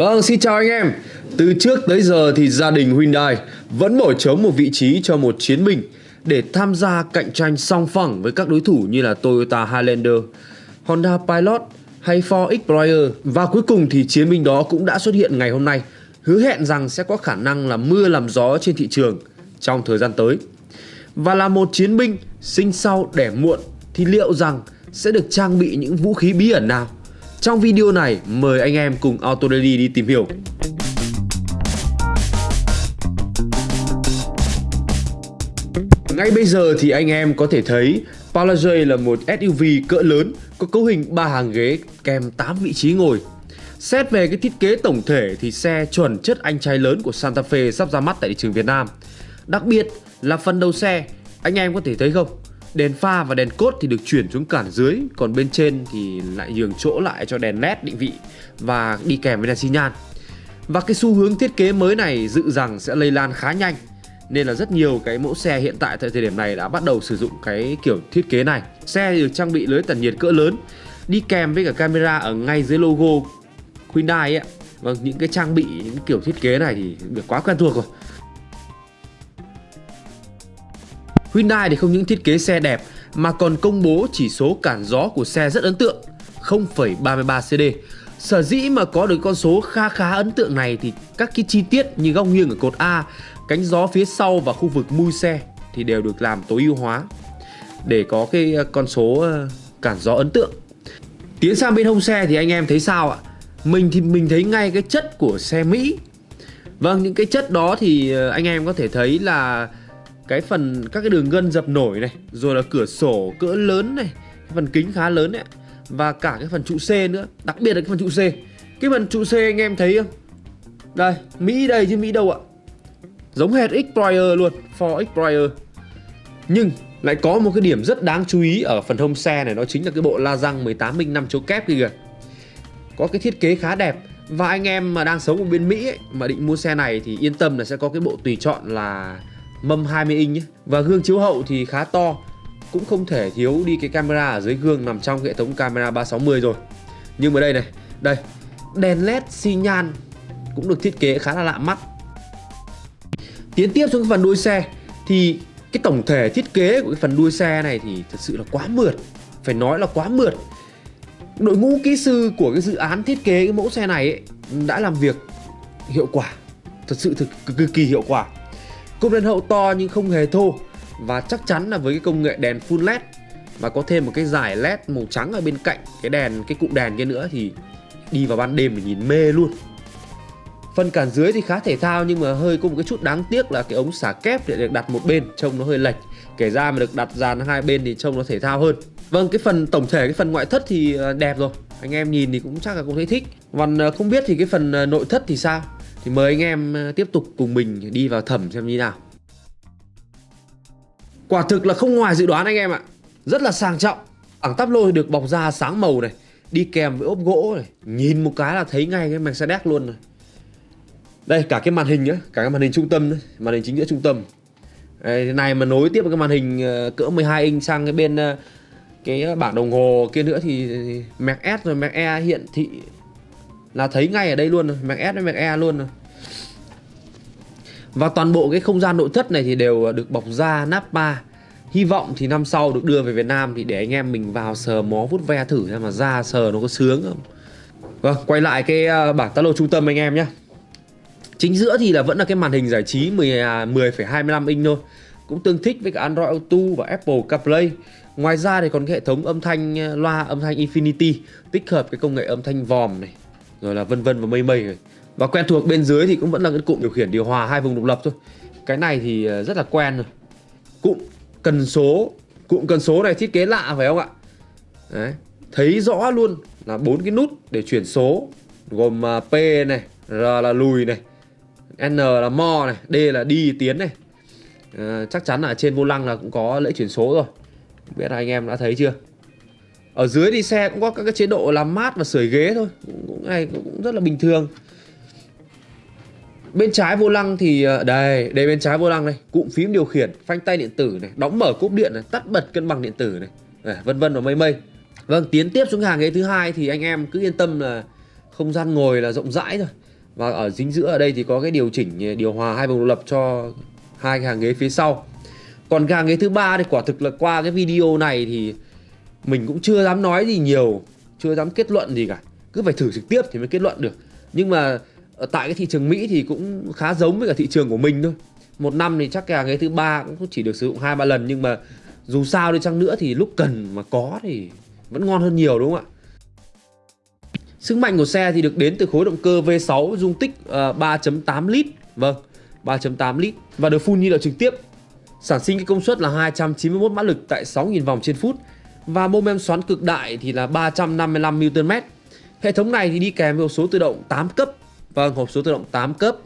Vâng, xin chào anh em. Từ trước tới giờ thì gia đình Hyundai vẫn bỏ trống một vị trí cho một chiến binh để tham gia cạnh tranh song phẳng với các đối thủ như là Toyota Highlander, Honda Pilot hay Ford Explorer. Và cuối cùng thì chiến binh đó cũng đã xuất hiện ngày hôm nay, hứa hẹn rằng sẽ có khả năng là mưa làm gió trên thị trường trong thời gian tới. Và là một chiến binh sinh sau đẻ muộn thì liệu rằng sẽ được trang bị những vũ khí bí ẩn nào? Trong video này, mời anh em cùng AutoDaily đi tìm hiểu. Ngay bây giờ thì anh em có thể thấy Palage là một SUV cỡ lớn có cấu hình 3 hàng ghế kèm 8 vị trí ngồi. Xét về cái thiết kế tổng thể thì xe chuẩn chất anh trai lớn của Santa Fe sắp ra mắt tại thị trường Việt Nam. Đặc biệt là phần đầu xe, anh em có thể thấy không? Đèn pha và đèn cốt thì được chuyển xuống cản dưới Còn bên trên thì lại nhường chỗ lại cho đèn led định vị Và đi kèm với đèn xi nhan. Và cái xu hướng thiết kế mới này dự rằng sẽ lây lan khá nhanh Nên là rất nhiều cái mẫu xe hiện tại tại thời điểm này đã bắt đầu sử dụng cái kiểu thiết kế này. Xe được trang bị lưới tản nhiệt cỡ lớn Đi kèm với cả camera ở ngay dưới logo Hyundai ấy Vâng, những cái trang bị, những kiểu thiết kế này thì được quá quen thuộc rồi. Hyundai thì không những thiết kế xe đẹp mà còn công bố chỉ số cản gió của xe rất ấn tượng 0,33 CD. Sở dĩ mà có được con số kha khá ấn tượng này thì các cái chi tiết như góc nghiêng ở cột A, cánh gió phía sau và khu vực mui xe thì đều được làm tối ưu hóa để có cái ờ, con số ờ, cản gió ấn tượng. Tiến sang bên hông xe thì anh em thấy sao ạ? Mình thì mình thấy ngay cái chất của xe Mỹ. Vâng, những cái chất đó thì ờ, anh em có thể thấy là cái phần các cái đường gân dập nổi này rồi là cửa sổ cỡ lớn này phần kính khá lớn đấy và cả cái phần trụ C nữa đặc biệt là cái phần trụ C. Cái phần trụ C anh em thấy không? Đây Mỹ đây chứ Mỹ đâu ạ? Giống hệt Explorer luôn Ford Explorer nhưng lại có một cái điểm rất đáng chú ý ở phần hông xe này đó chính là cái bộ la răng 18 minh 5 chỗ kép kia kìa. Có cái thiết kế khá đẹp. Và anh em mà đang sống ở bên Mỹ ấy, mà định mua xe này thì yên tâm là sẽ có cái bộ tùy chọn là mâm 20 inch nhé. Và gương chiếu hậu thì khá to Cũng không thể thiếu đi cái camera ở dưới gương nằm trong hệ thống camera 360 rồi. Nhưng mà đây này Đây Đèn led xi nhan Cũng được thiết kế khá là lạ mắt. Tiến tiếp xuống phần đuôi xe Thì cái tổng thể thiết kế của cái phần đuôi xe này thì thật sự là quá mượt Phải nói là quá mượt. Đội ngũ kỹ sư của cái dự án thiết kế cái mẫu xe này ấy, đã làm việc hiệu quả Thật sự thực cực kỳ hiệu quả. Cụm đèn hậu to nhưng không hề thô. Và chắc chắn là với cái công nghệ đèn full led Và có thêm một cái dải led màu trắng ở bên cạnh Cái đèn, cái cụm đèn kia nữa thì Đi vào ban đêm mình nhìn mê luôn. Phần cản dưới thì khá thể thao nhưng mà hơi có một cái chút đáng tiếc là cái ống xả kép để được đặt một bên trông nó hơi lệch. Kể ra mà được đặt dàn hai bên thì trông nó thể thao hơn. Vâng cái phần tổng thể cái phần ngoại thất thì ờ, đẹp rồi. Anh em nhìn thì cũng chắc là cũng thấy thích. Còn ờ, không biết thì cái phần ờ, nội thất thì sao? Thì mời anh em ờ, tiếp tục cùng mình đi vào thẩm xem như nào. Quả thực là không ngoài dự đoán anh em ạ. Rất là sang trọng. Bảng tắp lô được bọc da sáng màu này Đi kèm với ốp gỗ này. Nhìn một cái là thấy ngay cái Mercedes luôn này Đây cả cái màn hình nhá Cả cái màn hình trung tâm đấy Màn hình chính giữa trung tâm. Đây, này mà nối tiếp với cái màn hình ờ, cỡ 12 inch sang cái bên ờ, cái bảng đồng hồ kia nữa thì Mac S rồi Mac E hiện thị là thấy ngay ở đây luôn rồi Mac S với Mac E luôn rồi. Và toàn bộ cái không gian nội thất này thì đều được bọc da Nappa Hy vọng thì năm sau được đưa về Việt Nam thì để anh em mình vào sờ mó vút ve thử xem mà da sờ nó có sướng không. Vâng, quay lại cái ờ, bảng tá lô trung tâm anh em nhé Chính giữa thì là vẫn là cái màn hình giải trí 10,25 10, à, inch thôi. Cũng tương thích với cả Android Auto và Apple CarPlay. Ngoài ra thì còn cái hệ thống âm thanh ờ, loa âm thanh Infinity Tích hợp cái công nghệ âm thanh vòm này rồi là vân vân và mây mây rồi. Và quen thuộc bên dưới thì cũng vẫn là cái cụm điều khiển điều hòa hai vùng độc lập thôi. Cái này thì ờ, rất là quen rồi. Cụm cần số cụm cần số này thiết kế lạ phải không ạ? Đấy. thấy rõ luôn là bốn cái nút để chuyển số gồm à, P này R là lùi này N là mo này D là đi tiến này. À, chắc chắn là trên vô lăng là cũng có lễ chuyển số rồi. Biết là anh em đã thấy chưa? Ở dưới thì xe cũng có các cái chế độ làm mát và sưởi ghế thôi. Cũng này cũng rất là bình thường. Bên trái vô lăng thì ờ, đây đây bên trái vô lăng này cụm phím điều khiển phanh tay điện tử này đóng mở cốp điện này tắt bật cân bằng điện tử này. À, vân vân và mây mây. Vâng tiến tiếp xuống hàng ghế thứ hai thì anh em cứ yên tâm là không gian ngồi là rộng rãi rồi và ở dính giữa ở đây thì có cái điều chỉnh ờ, điều hòa hai vùng độc lập cho hai cái hàng ghế phía sau. Còn cái hàng ghế thứ ba thì quả thực là qua cái video này thì mình cũng chưa dám nói gì nhiều chưa dám kết luận gì cả. Cứ phải thử trực tiếp thì mới kết luận được. Nhưng mà ở tại cái thị trường Mỹ thì cũng khá giống với cả thị trường của mình thôi. Một năm thì chắc cái ghế thứ ba cũng chỉ được sử dụng hai ba lần nhưng mà dù sao đi chăng nữa thì lúc cần mà có thì vẫn ngon hơn nhiều đúng không ạ? Sức mạnh của xe thì được đến từ khối động cơ V6 dung tích ờ, 3.8 lít. Vâng, 3.8 lít. Và được phun nhiên liệu trực tiếp. Sản sinh cái công suất là 291 mã lực tại 6.000 vòng trên phút. Và mô men xoắn cực đại thì là 355 Nm Hệ thống này thì đi kèm với hộp số tự động 8 cấp. Vâng, hộp số tự động 8 cấp.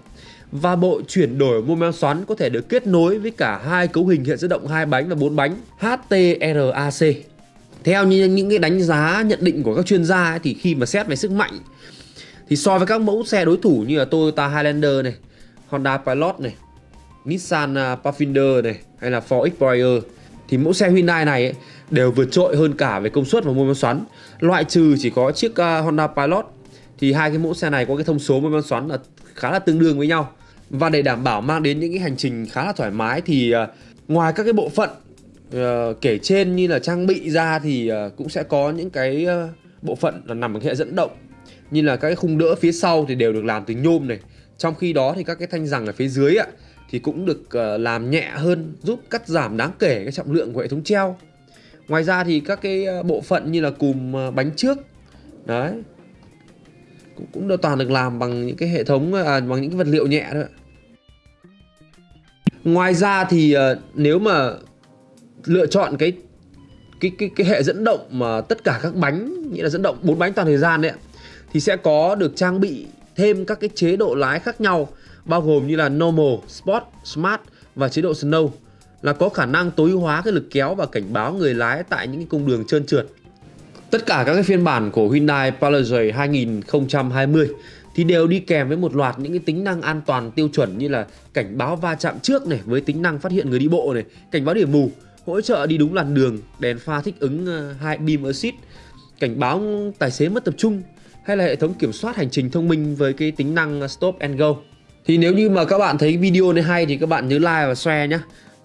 Và bộ chuyển đổi mô men xoắn có thể được kết nối với cả hai cấu hình hiện dẫn động hai bánh và bốn bánh HTRAC theo như những cái đánh giá nhận định của các chuyên gia ấy, thì khi mà xét về sức mạnh thì so với các mẫu xe đối thủ như là Toyota Highlander này, Honda Pilot này, Nissan à, Pathfinder này hay là Ford Explorer thì mẫu xe Hyundai này ấy, đều vượt trội hơn cả về công suất và mô men xoắn. Loại trừ chỉ có chiếc uh, Honda Pilot thì hai cái mẫu xe này có cái thông số mô men xoắn là khá là tương đương với nhau. Và để đảm bảo mang đến những cái hành trình khá là thoải mái thì uh, ngoài các cái bộ phận uh, kể trên như là trang bị ra thì uh, cũng sẽ có những cái uh, bộ phận là nằm ở hệ dẫn động như là các cái khung đỡ phía sau thì đều được làm từ nhôm này trong khi đó thì các cái thanh rằng ở phía dưới ạ thì cũng được uh, làm nhẹ hơn giúp cắt giảm đáng kể cái trọng lượng của hệ thống treo ngoài ra thì các cái ờ, bộ phận như là cùm ờ, bánh trước đấy cũng cũng được toàn được làm bằng những cái hệ thống à, bằng những cái vật liệu nhẹ thôi. Ngoài ra thì uh, nếu mà lựa chọn cái cái cái cái hệ dẫn động mà tất cả các bánh nghĩa là dẫn động bốn bánh toàn thời gian đấy thì sẽ có được trang bị thêm các cái chế độ lái khác nhau bao gồm như là normal, sport, smart và chế độ snow là có khả năng tối ưu hóa cái lực kéo và cảnh báo người lái tại những cái cung đường trơn trượt. Tất cả các cái phiên bản của Hyundai Palisade 2020 thì đều đi kèm với một loạt những cái tính năng an toàn tiêu chuẩn như là cảnh báo va chạm trước này với tính năng phát hiện người đi bộ này, cảnh báo điểm mù, hỗ trợ đi đúng làn đường, đèn pha thích ứng ờ, hai beam assist, cảnh báo tài xế mất tập trung hay là hệ thống kiểm soát hành trình thông minh với cái tính năng stop and go. Thì nếu như mà các bạn thấy video này hay thì các bạn nhớ like và share nhé.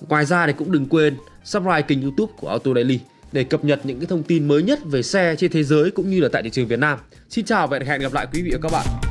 Ngoài ra thì cũng đừng quên subscribe kênh youtube của Auto Daily để cập nhật những cái thông tin mới nhất về xe trên thế giới cũng như là tại thị trường Việt Nam. Xin chào và hẹn gặp lại quý vị và các bạn.